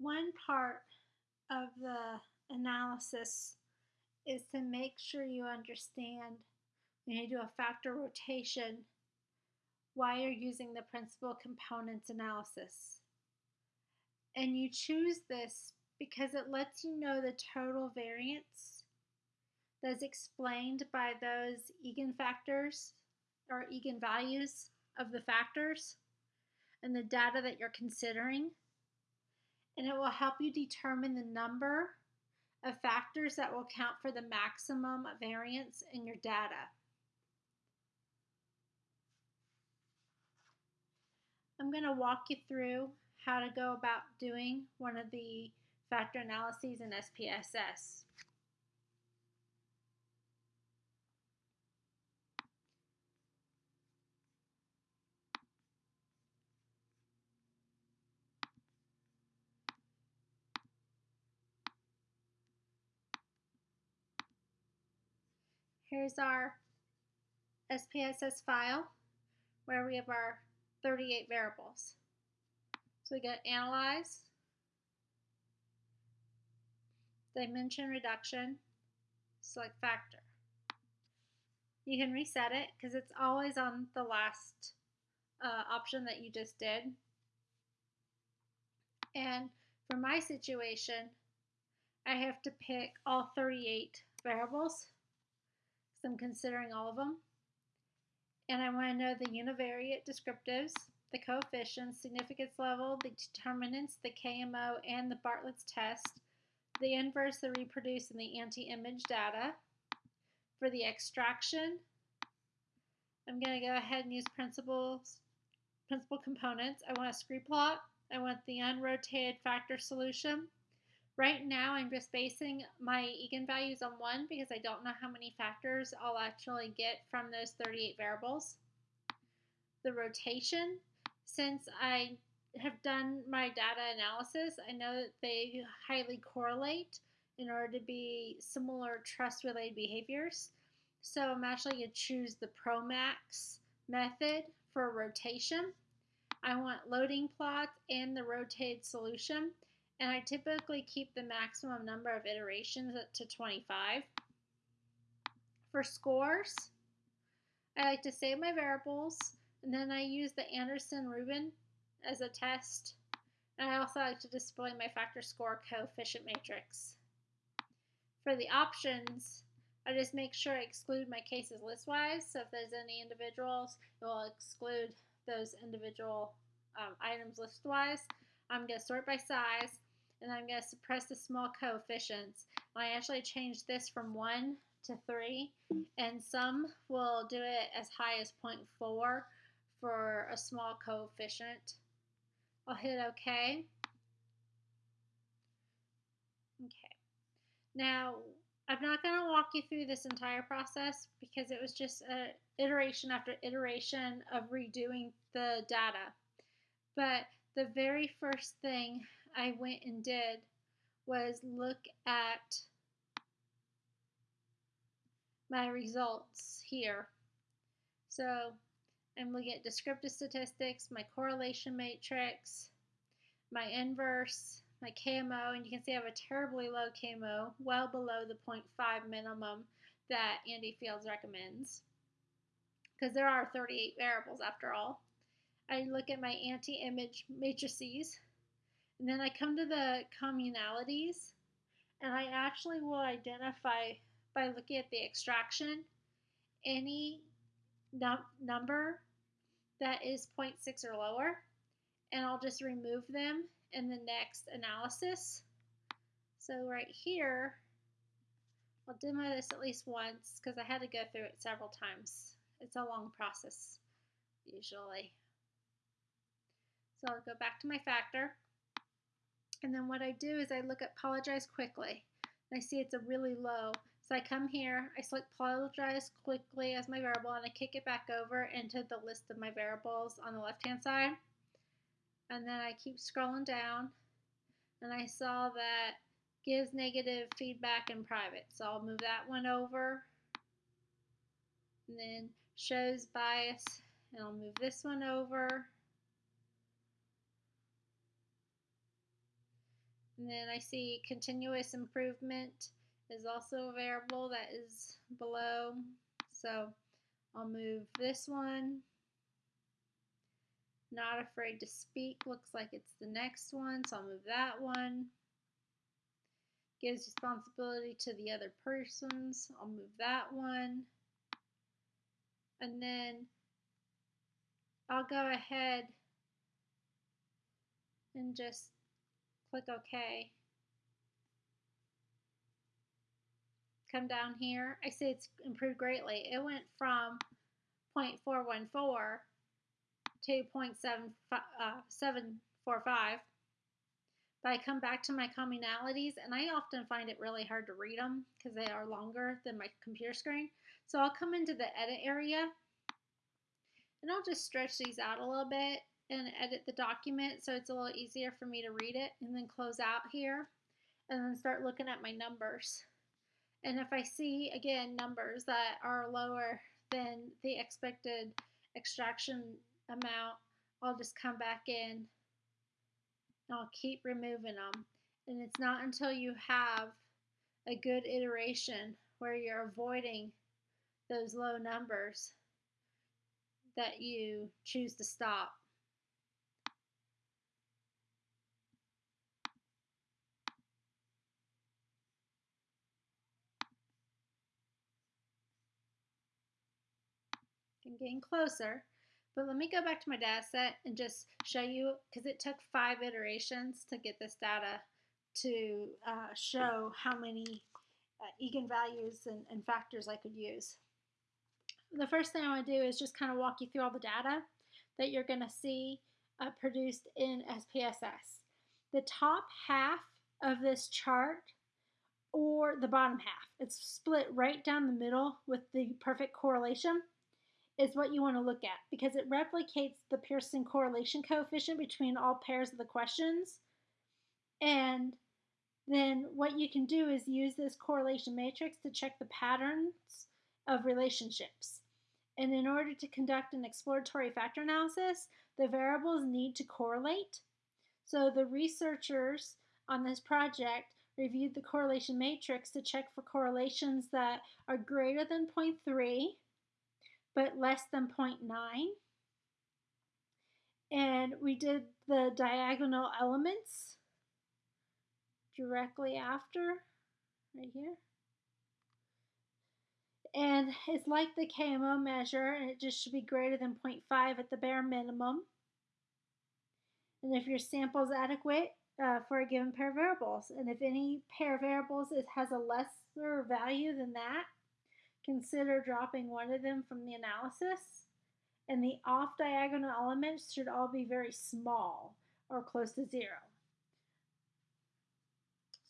One part of the analysis is to make sure you understand when you do a factor rotation why you're using the principal components analysis. And you choose this because it lets you know the total variance that's explained by those eigenfactors or eigenvalues of the factors and the data that you're considering. And it will help you determine the number of factors that will count for the maximum variance in your data. I'm going to walk you through how to go about doing one of the factor analyses in SPSS. Here's our SPSS file where we have our 38 variables. So we get analyze, dimension reduction, select factor. You can reset it because it's always on the last uh, option that you just did. And for my situation, I have to pick all 38 variables I'm considering all of them. And I want to know the univariate descriptives, the coefficients, significance level, the determinants, the KMO, and the Bartlett's test, the inverse, the reproduce, and the anti-image data. For the extraction, I'm going to go ahead and use principles, principal components. I want a scree plot. I want the unrotated factor solution. Right now, I'm just basing my eigenvalues on 1 because I don't know how many factors I'll actually get from those 38 variables. The rotation, since I have done my data analysis, I know that they highly correlate in order to be similar trust-related behaviors. So I'm actually going to choose the PROMAX method for rotation. I want loading plots and the rotated solution and I typically keep the maximum number of iterations to 25. For scores, I like to save my variables, and then I use the Anderson-Rubin as a test. And I also like to display my factor score coefficient matrix. For the options, I just make sure I exclude my cases listwise. So if there's any individuals, it will exclude those individual um, items listwise. I'm going to sort by size and I'm going to suppress the small coefficients. I actually changed this from 1 to 3, and some will do it as high as 0.4 for a small coefficient. I'll hit OK. Okay. Now, I'm not going to walk you through this entire process because it was just a iteration after iteration of redoing the data. But the very first thing I went and did was look at my results here. So I'm looking at descriptive statistics, my correlation matrix, my inverse, my KMO, and you can see I have a terribly low KMO, well below the 0.5 minimum that Andy Fields recommends. Because there are 38 variables after all. I look at my anti-image matrices, and then I come to the communalities and I actually will identify by looking at the extraction any num number that is 0.6 or lower and I'll just remove them in the next analysis. So right here, I'll demo this at least once because I had to go through it several times. It's a long process usually. So I'll go back to my factor. And then what I do is I look at apologize quickly. And I see it's a really low. So I come here, I select apologize quickly as my variable, and I kick it back over into the list of my variables on the left-hand side. And then I keep scrolling down, and I saw that gives negative feedback in private. So I'll move that one over. And then shows bias, and I'll move this one over. And then I see continuous improvement is also a variable that is below. So I'll move this one. Not afraid to speak looks like it's the next one, so I'll move that one. Gives responsibility to the other persons. I'll move that one. And then I'll go ahead and just click OK. Come down here. I see it's improved greatly. It went from 0.414 to 0.745. Uh, but I come back to my communalities and I often find it really hard to read them because they are longer than my computer screen. So I'll come into the edit area and I'll just stretch these out a little bit and edit the document so it's a little easier for me to read it and then close out here and then start looking at my numbers. And if I see, again, numbers that are lower than the expected extraction amount, I'll just come back in and I'll keep removing them. And it's not until you have a good iteration where you're avoiding those low numbers that you choose to stop. Getting closer. But let me go back to my data set and just show you, because it took five iterations to get this data to uh, show how many uh, eigenvalues and, and factors I could use. The first thing I want to do is just kind of walk you through all the data that you're going to see uh, produced in SPSS. The top half of this chart or the bottom half, it's split right down the middle with the perfect correlation is what you want to look at because it replicates the Pearson correlation coefficient between all pairs of the questions. And then what you can do is use this correlation matrix to check the patterns of relationships. And in order to conduct an exploratory factor analysis, the variables need to correlate. So the researchers on this project reviewed the correlation matrix to check for correlations that are greater than 0.3 but less than 0.9. And we did the diagonal elements directly after, right here. And it's like the KMO measure, and it just should be greater than 0.5 at the bare minimum. And if your sample is adequate uh, for a given pair of variables, and if any pair of variables has a lesser value than that, Consider dropping one of them from the analysis. And the off diagonal elements should all be very small or close to zero.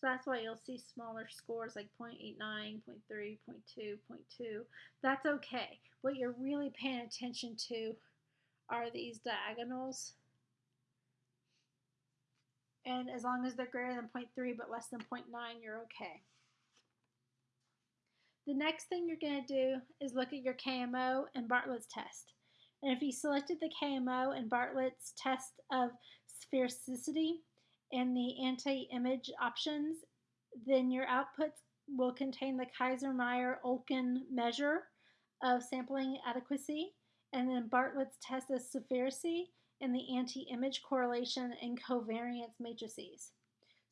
So that's why you'll see smaller scores like 0.89, 0.3, 0.2, 0.2. That's okay. What you're really paying attention to are these diagonals. And as long as they're greater than 0.3 but less than 0.9, you're okay. The next thing you're going to do is look at your KMO and Bartlett's test. And if you selected the KMO and Bartlett's test of sphericity and the anti-image options, then your outputs will contain the Kaiser-Meyer-Olkin measure of sampling adequacy, and then Bartlett's test of sphericity and the anti-image correlation and covariance matrices.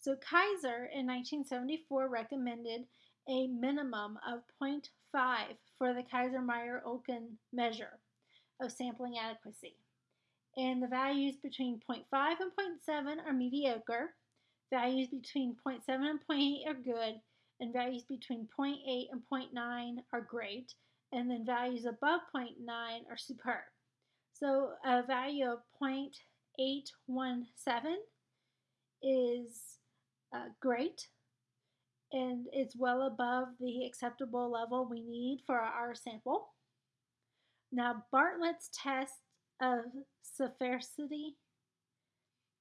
So Kaiser in 1974 recommended a minimum of 0.5 for the Kaiser-Meyer-Olkin measure of sampling adequacy. And the values between 0.5 and 0.7 are mediocre, values between 0.7 and 0.8 are good, and values between 0.8 and 0.9 are great, and then values above 0.9 are superb. So a value of 0.817 is uh, great, and it's well above the acceptable level we need for our sample. Now, Bartlett's test of sphericity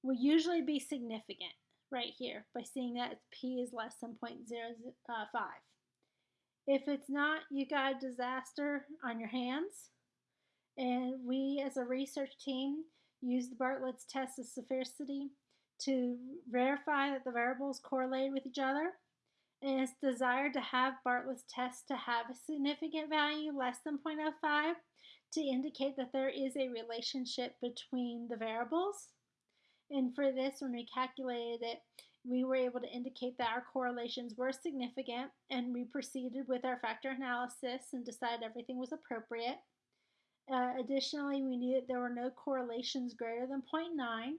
will usually be significant right here by seeing that p is less than 0.05. If it's not, you got a disaster on your hands. And we as a research team use the Bartlett's test of sphericity to verify that the variables correlate with each other. And it's desired to have Bartlett's test to have a significant value less than 0.05 to indicate that there is a relationship between the variables. And for this, when we calculated it, we were able to indicate that our correlations were significant and we proceeded with our factor analysis and decided everything was appropriate. Uh, additionally, we knew that there were no correlations greater than 0.9,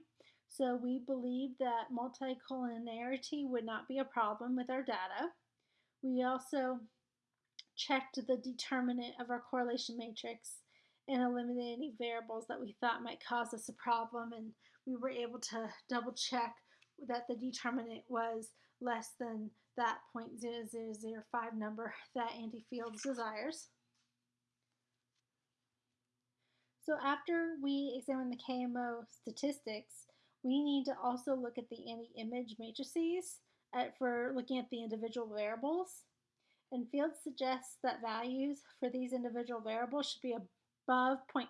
so we believe that multicollinearity would not be a problem with our data. We also checked the determinant of our correlation matrix and eliminated any variables that we thought might cause us a problem, and we were able to double check that the determinant was less than that 0.0005 number that Andy Fields desires. So after we examined the KMO statistics, we need to also look at the anti-image matrices at, for looking at the individual variables. And Fields suggests that values for these individual variables should be above 0.5.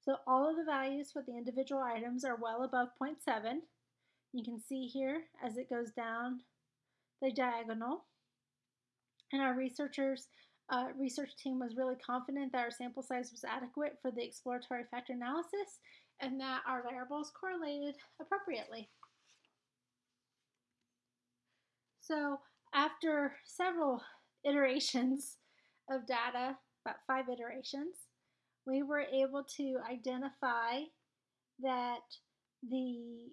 So all of the values for the individual items are well above 0.7. You can see here as it goes down the diagonal. And our researchers uh, research team was really confident that our sample size was adequate for the exploratory factor analysis and that our variables correlated appropriately. So after several iterations of data, about five iterations, we were able to identify that the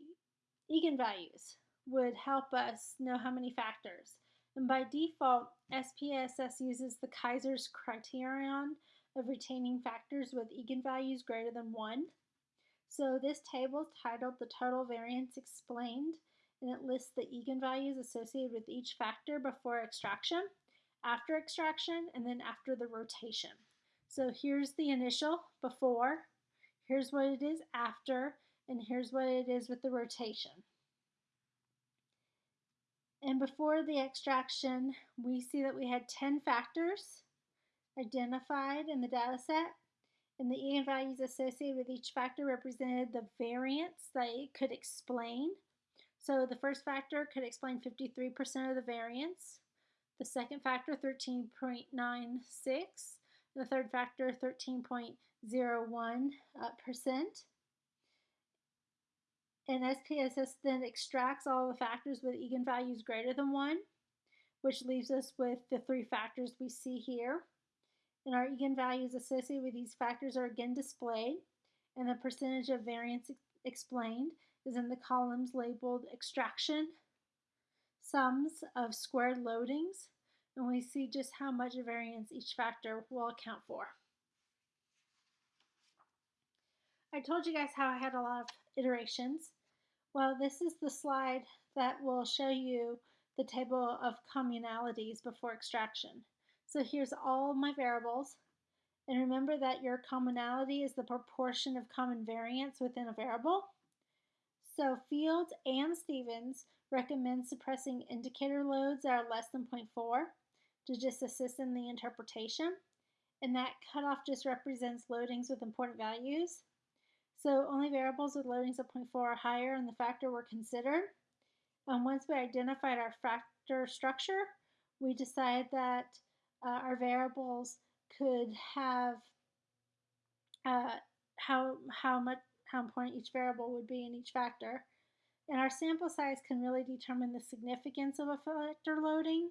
eigenvalues would help us know how many factors. And by default, SPSS uses the Kaiser's criterion of retaining factors with eigenvalues greater than 1. So this table titled The Total Variance Explained, and it lists the eigenvalues associated with each factor before extraction, after extraction, and then after the rotation. So here's the initial before, here's what it is after, and here's what it is with the rotation. And before the extraction, we see that we had 10 factors identified in the data set, and the eigenvalues associated with each factor represented the variance that it could explain. So the first factor could explain 53% of the variance, the second factor 13.96, the third factor 13.01%, and SPSS then extracts all the factors with eigenvalues greater than 1, which leaves us with the three factors we see here. And our eigenvalues associated with these factors are again displayed, and the percentage of variance explained is in the columns labeled extraction, sums of squared loadings, and we see just how much variance each factor will account for. I told you guys how I had a lot of iterations. Well, this is the slide that will show you the table of communalities before extraction. So here's all my variables. And remember that your commonality is the proportion of common variance within a variable. So Fields and Stevens recommend suppressing indicator loads that are less than 0.4 to just assist in the interpretation. And that cutoff just represents loadings with important values. So only variables with loadings of 0.4 or higher in the factor were considered. And once we identified our factor structure, we decided that uh, our variables could have uh, how, how much how important each variable would be in each factor. And our sample size can really determine the significance of a factor loading.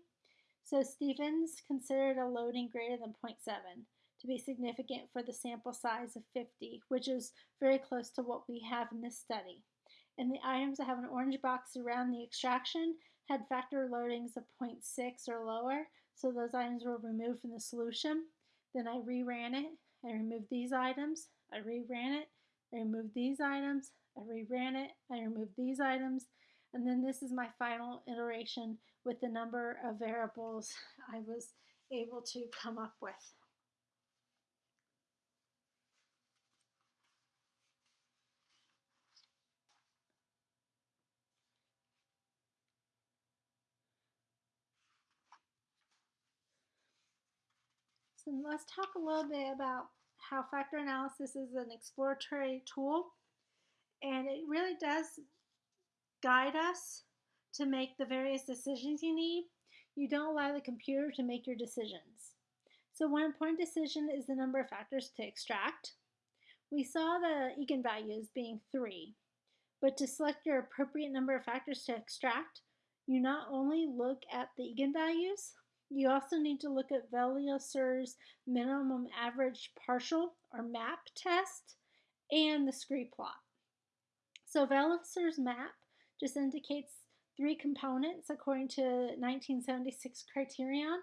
So Stevens considered a loading greater than 0.7 to be significant for the sample size of 50, which is very close to what we have in this study. And the items that have an orange box around the extraction had factor loadings of 0.6 or lower, so those items were removed from the solution. Then I reran it, I removed these items, I reran it, I removed these items, I reran it, I removed these items, and then this is my final iteration with the number of variables I was able to come up with. So let's talk a little bit about how factor analysis is an exploratory tool. And it really does guide us to make the various decisions you need. You don't allow the computer to make your decisions. So one important decision is the number of factors to extract. We saw the eigenvalues being 3, but to select your appropriate number of factors to extract, you not only look at the eigenvalues, you also need to look at Velicer's minimum average partial or MAP test and the scree plot. So Velicer's map just indicates three components according to 1976 criterion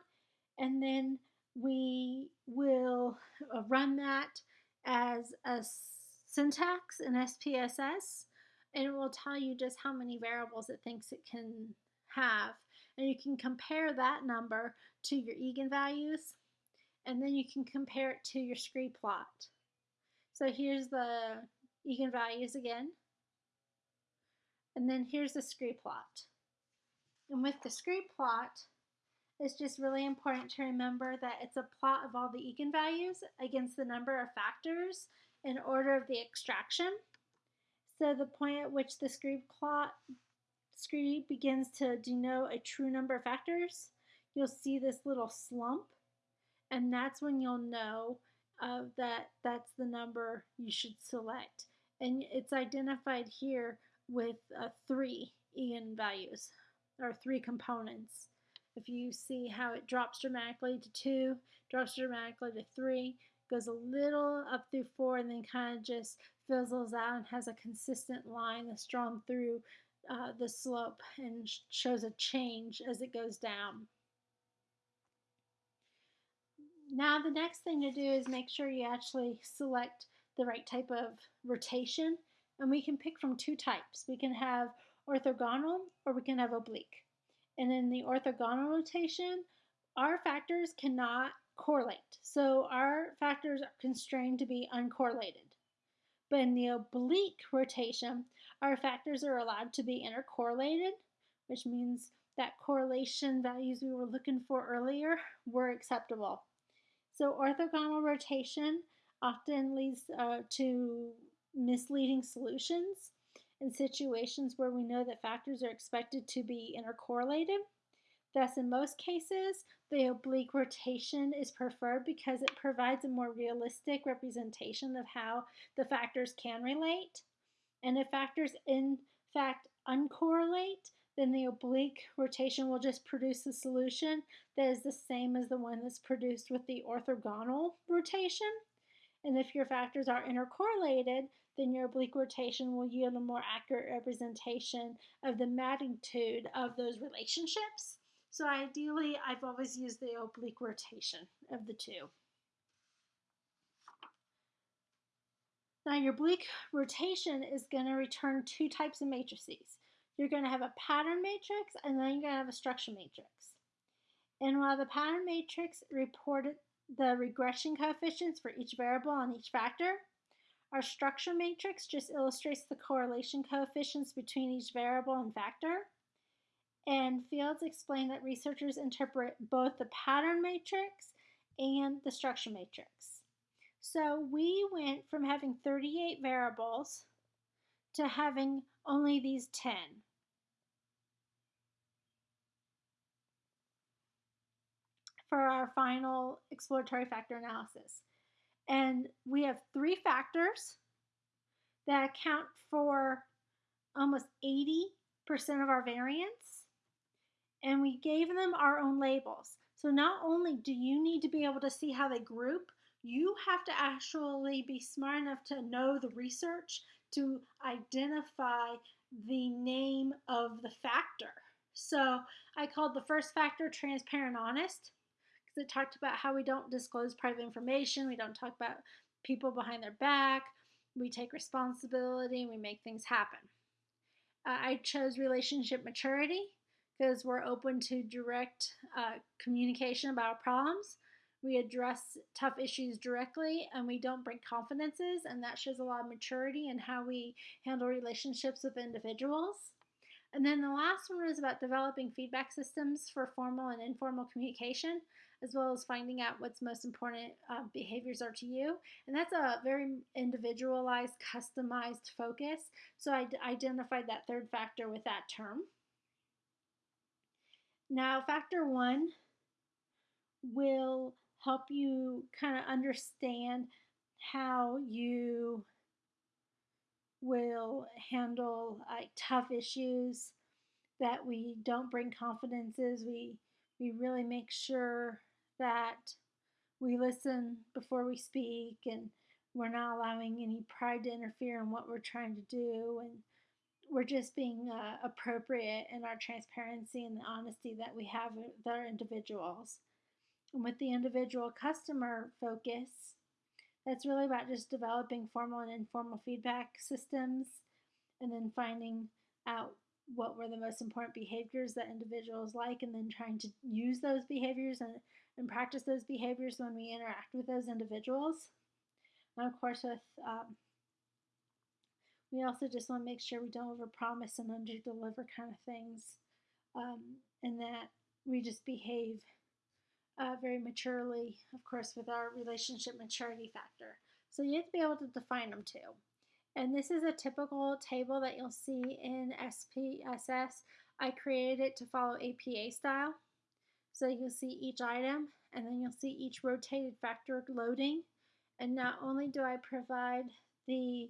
and then we will uh, run that as a syntax in SPSS and it will tell you just how many variables it thinks it can have and you can compare that number to your eigenvalues and then you can compare it to your scree plot. So here's the eigenvalues again and then here's the scree plot. And with the scree plot, it's just really important to remember that it's a plot of all the eigenvalues against the number of factors in order of the extraction. So the point at which the scree plot scree begins to denote a true number of factors, you'll see this little slump, and that's when you'll know uh, that that's the number you should select. And it's identified here with uh, three eigenvalues, or three components. If you see how it drops dramatically to 2, drops dramatically to 3, goes a little up through 4, and then kind of just fizzles out and has a consistent line that's drawn through uh, the slope and shows a change as it goes down. Now the next thing to do is make sure you actually select the right type of rotation and we can pick from two types. We can have orthogonal or we can have oblique. And in the orthogonal rotation, our factors cannot correlate. So our factors are constrained to be uncorrelated. But in the oblique rotation, our factors are allowed to be intercorrelated, which means that correlation values we were looking for earlier were acceptable. So orthogonal rotation often leads uh, to misleading solutions in situations where we know that factors are expected to be intercorrelated. Thus, in most cases, the oblique rotation is preferred because it provides a more realistic representation of how the factors can relate. And if factors in fact uncorrelate, then the oblique rotation will just produce a solution that is the same as the one that's produced with the orthogonal rotation. And if your factors are intercorrelated, then your oblique rotation will yield a more accurate representation of the magnitude of those relationships. So ideally, I've always used the oblique rotation of the two. Now your oblique rotation is going to return two types of matrices. You're going to have a pattern matrix and then you're going to have a structure matrix. And while the pattern matrix reported the regression coefficients for each variable on each factor, our structure matrix just illustrates the correlation coefficients between each variable and factor. And Fields explained that researchers interpret both the pattern matrix and the structure matrix. So we went from having 38 variables to having only these 10. for our final exploratory factor analysis. And we have three factors that account for almost 80% of our variance. And we gave them our own labels. So not only do you need to be able to see how they group, you have to actually be smart enough to know the research to identify the name of the factor. So I called the first factor transparent honest because it talked about how we don't disclose private information, we don't talk about people behind their back, we take responsibility, and we make things happen. Uh, I chose relationship maturity because we're open to direct uh, communication about problems. We address tough issues directly and we don't break confidences, and that shows a lot of maturity in how we handle relationships with individuals. And then the last one was about developing feedback systems for formal and informal communication. as well as finding out what's most important uh, behaviors are to you. And that's a very individualized, customized focus. So I identified that third factor with that term. Now, factor one will help you kind of understand how you will handle like tough issues that we don't bring confidences. We we really make sure that we listen before we speak and we're not allowing any pride to interfere in what we're trying to do. And we're just being uh, appropriate in our transparency and the honesty that we have with our individuals and with the individual customer focus that's really about just developing formal and informal feedback systems and then finding out what were the most important behaviors that individuals like and then trying to use those behaviors and, and practice those behaviors when we interact with those individuals. And of course, with um, we also just want to make sure we don't overpromise and underdeliver kind of things, um, and that we just behave uh, very maturely, of course, with our relationship maturity factor. So you have to be able to define them too. And this is a typical table that you'll see in SPSS. I created it to follow APA style. So you'll see each item and then you'll see each rotated factor loading. And not only do I provide the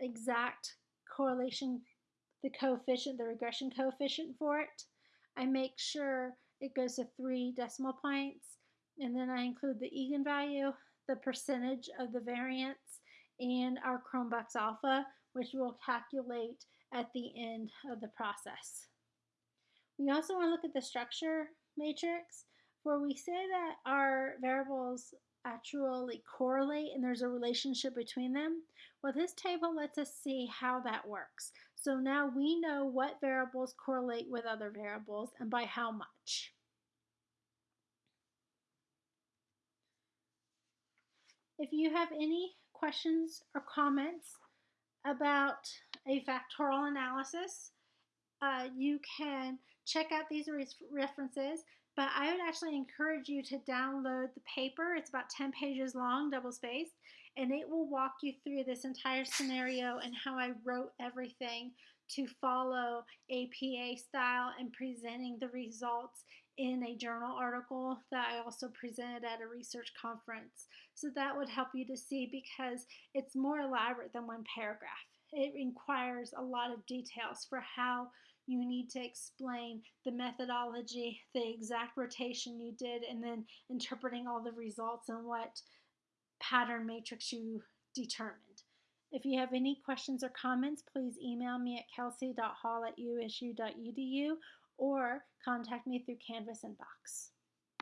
exact correlation, the coefficient, the regression coefficient for it, I make sure it goes to three decimal points. And then I include the eigenvalue, the percentage of the variance, and our Cronbach's alpha, which we'll calculate at the end of the process. We also want to look at the structure matrix where we say that our variables actually correlate and there's a relationship between them. Well, this table lets us see how that works. So now we know what variables correlate with other variables and by how much. If you have any questions or comments about a factorial analysis, uh, you can check out these references, but I would actually encourage you to download the paper. It's about 10 pages long, double spaced, and it will walk you through this entire scenario and how I wrote everything to follow APA style and presenting the results in a journal article that I also presented at a research conference. So that would help you to see because it's more elaborate than one paragraph. It requires a lot of details for how you need to explain the methodology, the exact rotation you did, and then interpreting all the results and what pattern matrix you determined. If you have any questions or comments, please email me at kelsey.hall at usu.edu or contact me through Canvas Inbox.